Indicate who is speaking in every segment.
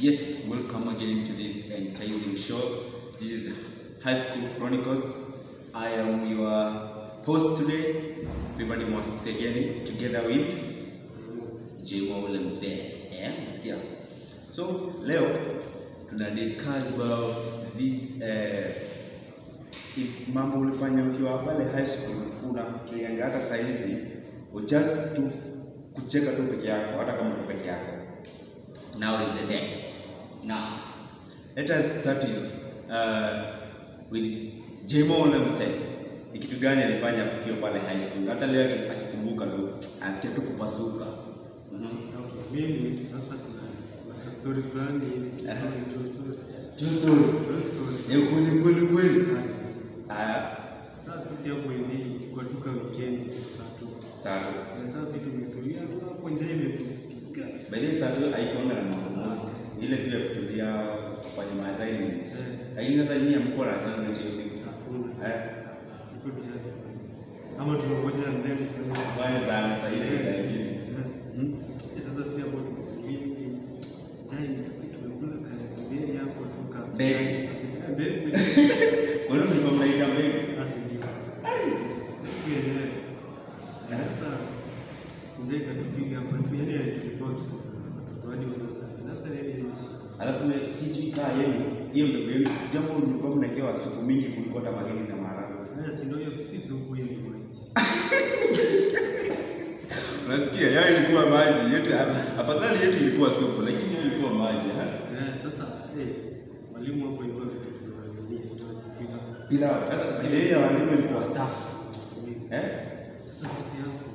Speaker 1: Yes, welcome again to this enticing show. This is High School Chronicles. I am your host today, Fibadi Mwasegeni, together with J. ule mzee. Eh? So, leo tuna discuss about this eh, if mambo ulifanya ukiwa pale high school unafikirianga hata saa hizi just tu kucheka tu peke yako hata kama uko peke yako now is the day now let us start in, uh, with Jemo Lemse ni kitu gani alifanya tukiwa pale high school hata leo aki- akikumbuka tu asikia tu kupasuka Mhm.
Speaker 2: Okay, mimi sasa kuna story fulani hivi, story, true story.
Speaker 1: True story.
Speaker 2: True story.
Speaker 1: Ni kweli kweli kweli
Speaker 2: Sasa sisi hapo hivi kwa tuka weekend saa tu. sasa sisi tumetulia hapo nje.
Speaker 1: By the way saa tu haikuanga na mambo most ile tu ya kutulia kufanya ma assignments
Speaker 2: Eh.
Speaker 1: lakini sasa nyinyi hamkuwa na assignment hiyo siku
Speaker 2: Hakuna.
Speaker 1: eh.
Speaker 2: Ama tunangoja ndio kwa
Speaker 1: kwanza sana saa ile ile nyingine
Speaker 2: Eh.
Speaker 1: Mhm.
Speaker 2: Sasa sisi hapo tumetulia hivi. Jai tumekula kaya hapo tuka.
Speaker 1: Mbegu.
Speaker 2: Eh, mbegu.
Speaker 1: Kwa hiyo mlikuwa mnaita mbegu
Speaker 2: Basi ndio. Yenyewe. Na sasa sijai katupiga hapa tu, yani alitulipoa kitu watoto hadi wanasali. Sasa nini hizi shida?
Speaker 1: alafu we- sijui kaa yenu hiyo ndio mimi sijambo nilikuwa mnawekewa supu mingi kuliko hata mahindi na maharagwe
Speaker 2: Sasa si ndio hiyo si supu hiyo ni maji.
Speaker 1: unasikia yao ilikuwa maji yetu afadhali yetu ilikuwa supu lakini hiyo ilikuwa maji?
Speaker 2: Eh, sasa eh mwalimu hapo ilikuwa
Speaker 1: bila sasa ile ya walimu ilikuwa staff eh
Speaker 2: Sasa sisi hapo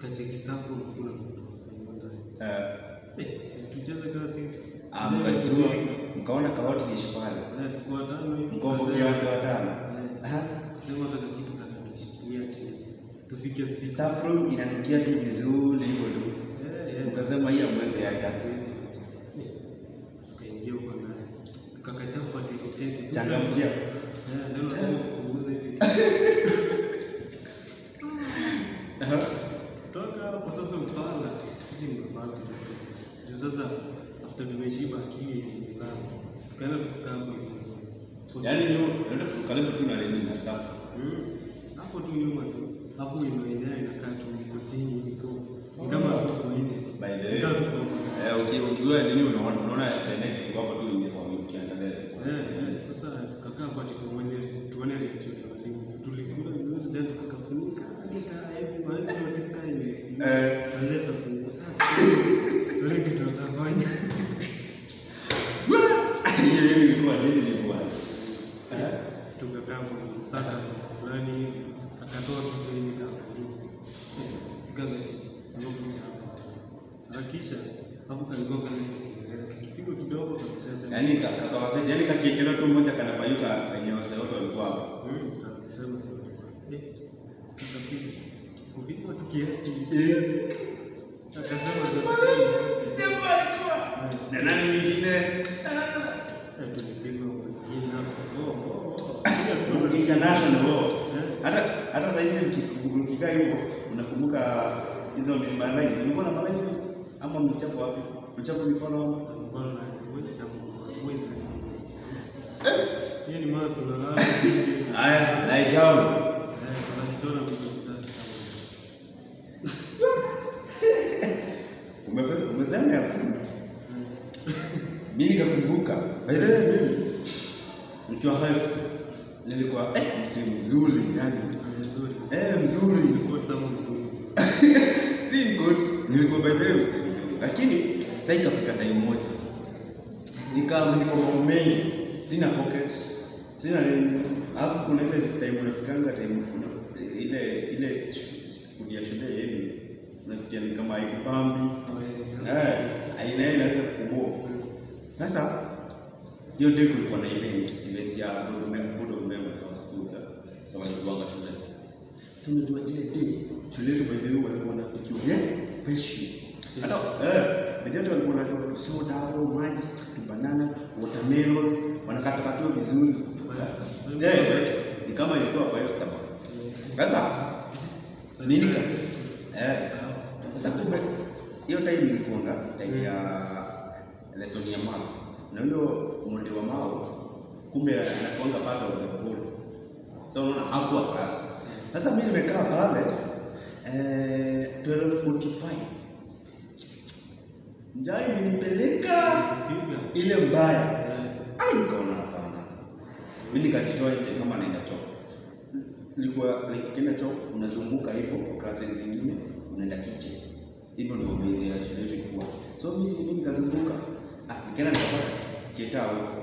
Speaker 2: kacheki staff kuna mtu.
Speaker 1: Eh,
Speaker 2: Eh, si tucheze kama sisi.
Speaker 1: ah, mkajua mkaona jeshi pale
Speaker 2: Eh,
Speaker 1: mkombo kiasi wa
Speaker 2: tano. Hata kitu. Tufike sisi.
Speaker 1: staff room inanukia tu vizuri hivyo tu
Speaker 2: Eh, eh.
Speaker 1: ukasema hii amwezi acha
Speaker 2: Tukaingia huko. Kakachapa
Speaker 1: changamkia
Speaker 2: Eh, ndio lazima kupunguza hivi. Toka hapo sasa. Sisi tu. Juu sasa after tumeshiba akili
Speaker 1: yaani ndio ndio tu na nini na staff
Speaker 2: Mm. Hapo tu nyuma tu. Hapo ino inakaa tu iko chini so. Kama tuko nje.
Speaker 1: by the way eh uki- ukiwa nini unaona unaona the next iko hapo tu nje kwa ukiangalia
Speaker 2: Eh, eh, sasa tukakaa hapa tukaone tuone reaction ya walimu. Tulikula vizuri then tukakafunika hadi kaa hizi hizi notice kaa ile.
Speaker 1: Eh.
Speaker 2: Unless afungue sasa. Wale kitu watafanya.
Speaker 1: hiyo hiyo ilikuwa nini ilikuwa eh
Speaker 2: Sisi tukakaa hapo sasa fulani hivi akatoa kitu hivi kama walimu. Kuja hapa. Harakisha hapo kanigonga kipigo kidogo kabisa sasa.
Speaker 1: yani kakawasaidia yani kakiekelewa tu mmoja kanapayuka wenye wase wote walikuwa hapo
Speaker 2: Mm, tutasema sasa. Eh. Kupigwa tu kiasi. Akasema
Speaker 1: na nani mwingine international war hata hata saa hizi mki- mkikaa hivyo unakumbuka hizo malines ulikuwa na malines ama mchapo wapi? Mchapo mikono? Ama? haya lie down. Umesema ya food mimi mimi nikiwa high school nilikuwa eh msi mzuri yani. Eh mzuri. Si good nilikuwa by the way msi mzuri. Lakini sasa ikafika time moja. Nikaa niko mambo mengi. Sina pocket. Sina nini. Alafu kuna ile time unafikanga time kuna ile ile food ya shule yenu. Unasikia ni kama haikupambi. Eh aina inaweza kukuboa. Sasa hiyo ndio kulikuwa na event event ya board school sasa walikuwanga shule sasa unajua ile day shule yetu by the way walikuwa wanapikiwa yeah special. Hata eh vijana walikuwa wanatoa soda au maji tu banana watermelon wanakatakatiwa vizuri. Eh eh, ni kama ilikuwa five star. Sasa nini ka? Eh sasa kumbe hiyo time ilikuwa time ya lesson ya maths. Na huyo mwalimu wa mao kumbe anakuanga pool so unaona hakuwa class sasa mimi nimekaa pale eh 12:45 Njai
Speaker 2: nilipeleka
Speaker 1: ile mbaya.
Speaker 2: Eh,
Speaker 1: ai nikaona hapana. Mimi nikajitoa nje kama naenda choo. Nilikuwa nikienda choo unazunguka hivyo kwa classes zingine unaenda kiche. hivyo ndio mimi ya shule yetu ilikuwa. So mimi mimi nikazunguka. Ah nikaenda nikapata cheta
Speaker 2: huko.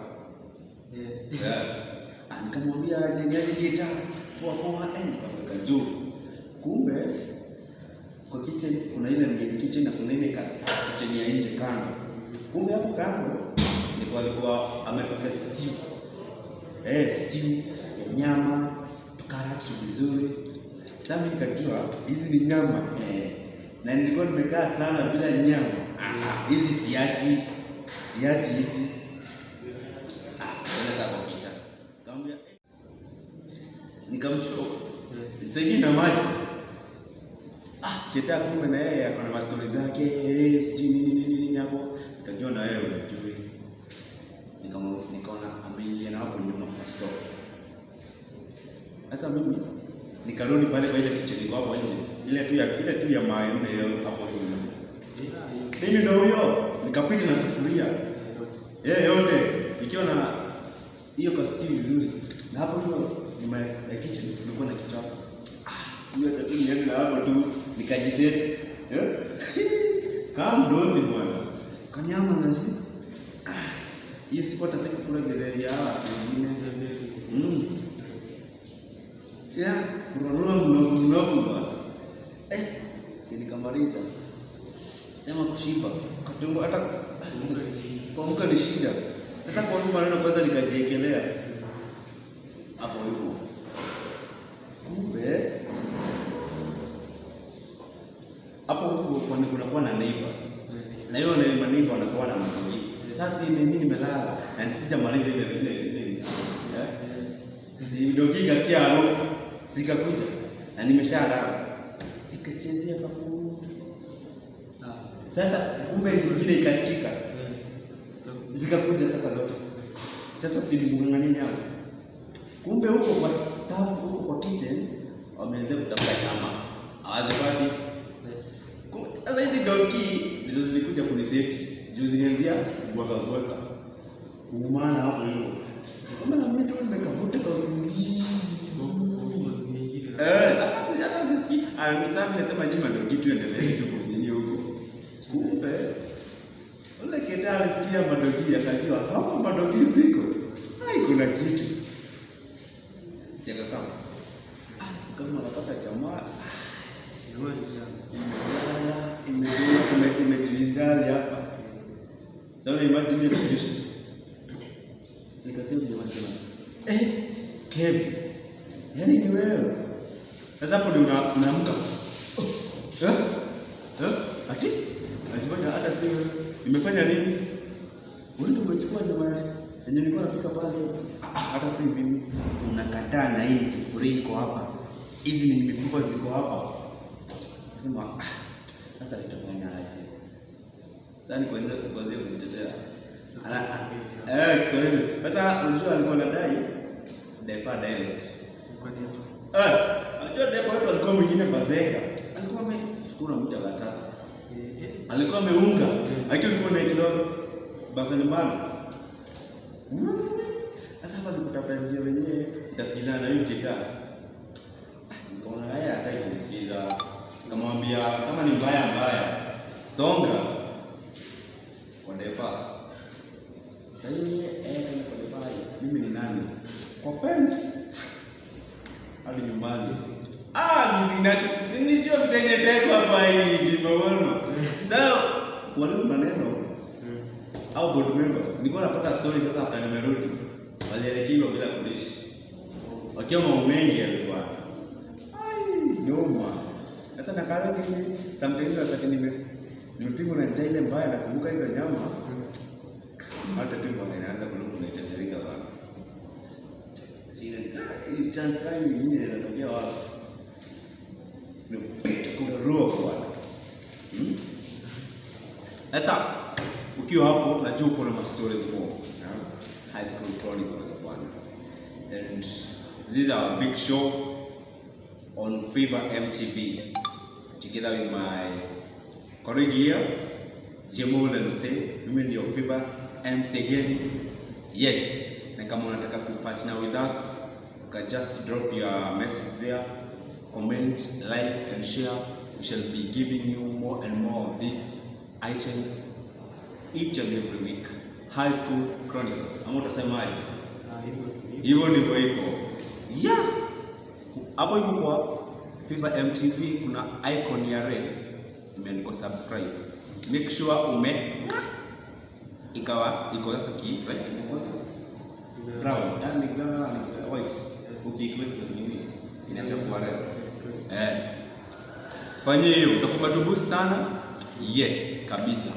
Speaker 1: yeah. ah nikamwambia aje niaje cheta poa poa enda nikaweka juu. Kumbe kwa kitchen kuna ile main kitchen na kuna ile kitchen ya nje kando. Kumbe hapo kando ndipo alikuwa amepika stew. Eh stew ya nyama tukaratu vizuri. Sasa nikajua hizi ni nyama eh na nilikuwa nimekaa sana bila nyama. Ah, hizi siachi siachi hizi ah ndio sasa kupita kaambia eh. Nikamshow
Speaker 2: eh.
Speaker 1: nisaidie na maji. Ah cheta kumbe na yeye ako na mastori zake. Eh sijui nini nini nini hapo. Nikajua na wewe unajui. Nikaona ameingia na hapo nyuma kwa store. Sasa mimi nikarudi pale kwa ile kitchen hapo nje. Ile tu ya ile tu ya mawe nne hiyo hapo nyuma. Mimi ndio huyo. Nikapita na sufuria.
Speaker 2: Eh, yote.
Speaker 1: ikiwa na hiyo kasti vizuri. Na hapo tu my, my kitchen kulikuwa na kichaka Ah, hiyo hata tu niende hapo tu nikajiseti eh? Kama mdozi bwana. Kanyama na Ah, hiyo siku hata kula getheri ya hawa mm. ya kurarua mnogu mnogu bwana. Eh si nikamaliza sema kushiba. Katungo hata kuamka ni shida. Sasa kwa nini maneno kwanza nikajiekelea hapo hivyo. Kumbe hapo huko kwani kunakuwa na neighbors. Na hiyo na neighbor wanakuwa na mtungi. Sasa mimi nimelala na sijamaliza ile ile ile. Ndio dogi kasikia harufu sikakuja na nimeshalala. Ikachezea kafu. Sasa kumbe nyingine ikasikika zikakuja sasa zote. Sasa silimng'ang'ania nyama. Kumbe huko kwa staff huko kwa kitchen wameanza kutafuta nyama. Hawazipati. Kumbe Sasa hizi doki ndizo zilikuja kuniseti. Juu zilianzia bwaka bwaka. Kuumana hapo hivyo. kama na mimi tu nimekavuta kwa usingizi. Eh, hata sisiki. Ah, sasa nimesema jima ndio kitu endelee tu huko. Kumbe ule keta alisikia madogi akajua hapo madogi ziko. Hai kuna kitu. Kama Ah, kama anapata jamaa ime imejivinjari hapa. Sasa imagine hiyo situation. Nikasema jamaa sema, "Eh, Kev. Yaani ni wewe." Sasa hapo ndio unaamka. Oh, eh? Eh? Ati? Alifanya hata sio. Nimefanya nini? Wewe ndio umechukua nyama yenye nilikuwa nafika pale. Ah, ah, hata si mimi. Unakataa na hii sufuria iko hapa. Hizi ni mifuko ziko hapa. Nasema ah, sasa nitafanya aje? Yaani kwanza kwanza kujitetea. Eh Kiswahili. Sasa unajua alikuwa anadai depa dialect. Eh, unajua depa watu walikuwa mwingine bazeka. Alikuwa amechukua mtu akataka. Alikuwa ameunga. Akiwa alikuwa na kidogo basa nyumbani. Sasa hapa nikutafuta njia wenyewe itasikilana na hiyo kitaa. Nikaona haya hataki kunisikiza. Nikamwambia kama ni mbaya, songa Kondepa. depa. Sasa yeye eh kwa depa mimi ni nani? Kwa fence. Hadi nyumbani. Ah, mizinacho. Sinijua vitengeteko hapa hii nimeona so wale maneno au board members nilikuwa napata story sasa hapa nimerudi walielekezwa bila kulishi wakiwa mambo mengi yalikuwa ai nyuma sasa nakarudi sometimes wakati nime nimepigwa na njaa ile mbaya nakumbuka hizo nyama. Hata tumbo linaanza kuluma, kulungu na itajirika bana. sina ni chance kai nyingine inatokea wapi? Nimepita kuna roho bwana. Hmm? sasa ukiwa hapo najua uko na ma stories more. High school chronicles bwana. And this is our big show on Fever MTV together with my here ule mse mimi ndio Fiba MC again yes na kama unataka kupartner with us you can just drop your message there comment like and share. We shall be giving you more and more of these items each and every week. High school chronicles. Ama utasemaje?
Speaker 2: Ah, hivyo
Speaker 1: ndivyo iko. Yeah. Hapo hivyo kwa Fever MTV kuna icon ya red imeandikwa subscribe. Make sure ume ikawa iko sasa ki right? Brown. Yani brown ni white. Ukiikweka nini inaanza kuwa red. Eh. Fanye hiyo. Utakuwa matubusi sana? Yes kabisa